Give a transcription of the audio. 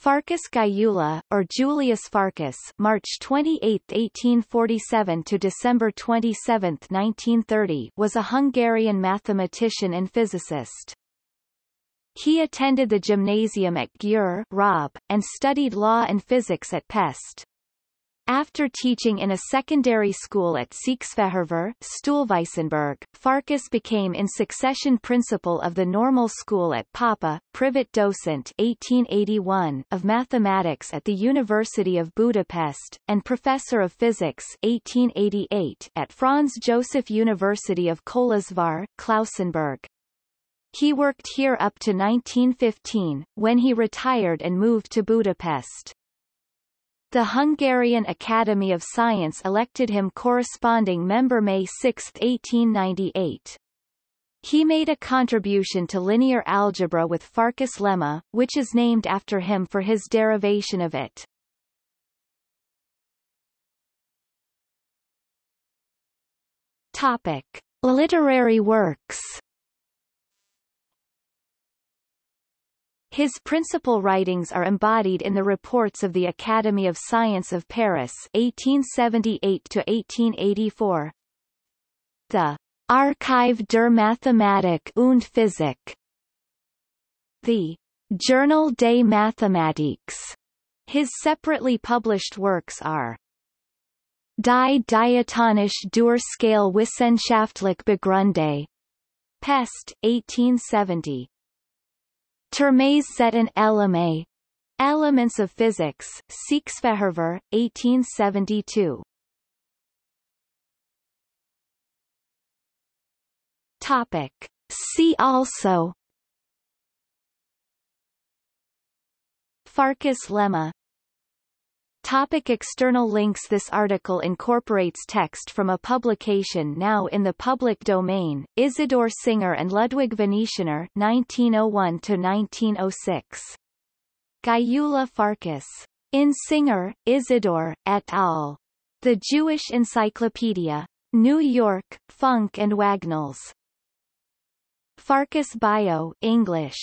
Farkas Gyula, or Julius Farkas March 28, 1847 to December 27, 1930 was a Hungarian mathematician and physicist. He attended the gymnasium at Győr Raab, and studied law and physics at Pest. After teaching in a secondary school at Székesfehérvár, Stuhlweissenburg, Farkas became in succession principal of the normal school at Pápa, privat docent 1881 of mathematics at the University of Budapest, and professor of physics 1888 at Franz Joseph University of Kolozsvár, Klausenburg. He worked here up to 1915, when he retired and moved to Budapest. The Hungarian Academy of Science elected him corresponding member May 6, 1898. He made a contribution to linear algebra with Farkas lemma, which is named after him for his derivation of it. Topic. Literary works His principal writings are embodied in the reports of the Academy of Science of Paris 1878-1884, the Archiv der Mathematik und Physik, the Journal des Mathematiques. His separately published works are Die Diatonische Durchschale Wissenschaftlich Begründe, Pest, 1870. Termes Zetten Eleme. Elements of Physics, Székesfehérvár, 1872. Topic. See also Farkas lemma Topic external links This article incorporates text from a publication now in the public domain, Isidor Singer and Ludwig Venetianer 1901-1906. Gyula Farkas. In Singer, Isidor, et al. The Jewish Encyclopedia. New York, Funk and Wagnalls. Farkas Bio English.